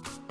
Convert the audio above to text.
Bye.